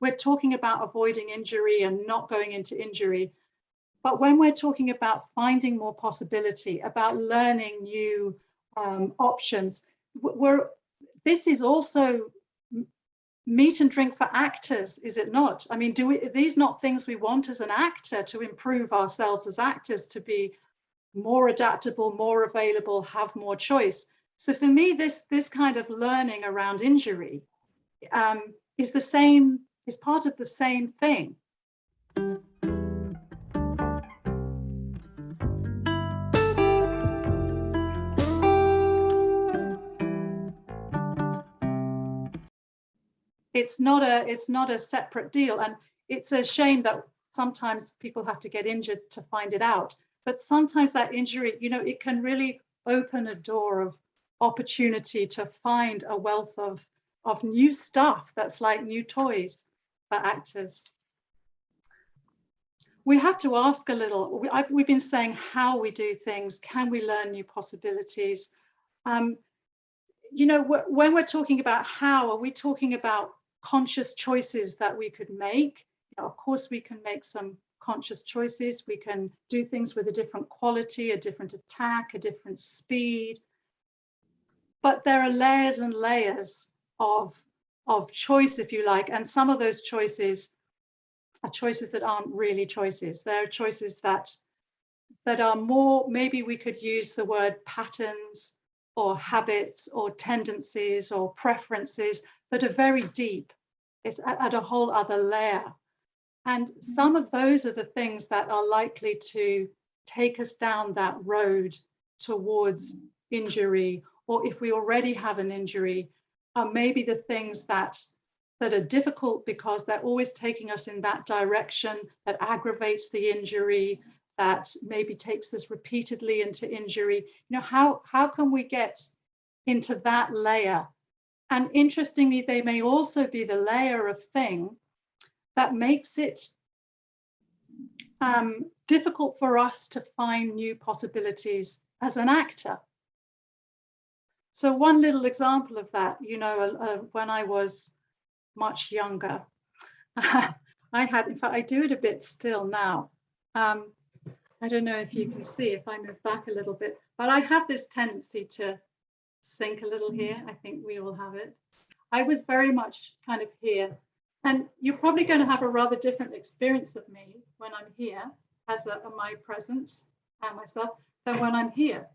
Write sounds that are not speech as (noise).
we're talking about avoiding injury and not going into injury. But when we're talking about finding more possibility, about learning new um, options, we're, this is also meat and drink for actors, is it not? I mean, do we, these not things we want as an actor to improve ourselves as actors, to be more adaptable, more available, have more choice? So for me, this, this kind of learning around injury um, is the same, is part of the same thing. it's not a it's not a separate deal and it's a shame that sometimes people have to get injured to find it out but sometimes that injury you know it can really open a door of opportunity to find a wealth of of new stuff that's like new toys for actors we have to ask a little we, have been saying how we do things can we learn new possibilities um, you know when we're talking about how are we talking about conscious choices that we could make. You know, of course, we can make some conscious choices. We can do things with a different quality, a different attack, a different speed. But there are layers and layers of, of choice, if you like, and some of those choices are choices that aren't really choices. There are choices that that are more, maybe we could use the word patterns or habits or tendencies or preferences that are very deep. It's at, at a whole other layer. And mm-hmm. some of those are the things that are likely to take us down that road towards injury, or if we already have an injury, are maybe the things that that are difficult because they're always taking us in that direction that aggravates the injury, that maybe takes us repeatedly into injury. You know, how, how can we get into that layer and interestingly, they may also be the layer of thing that makes it um, difficult for us to find new possibilities as an actor. So one little example of that, you know, uh, uh when I was much younger, (laughs) I had, in fact, I do it a bit still now. Um, I don't know if you can see if I move back a little bit, but I have this tendency to sink a little here. I think we all have it. I was very much kind of here. And you're probably going to have a rather different experience of me when I'm here as a, a my presence and myself than when I'm here.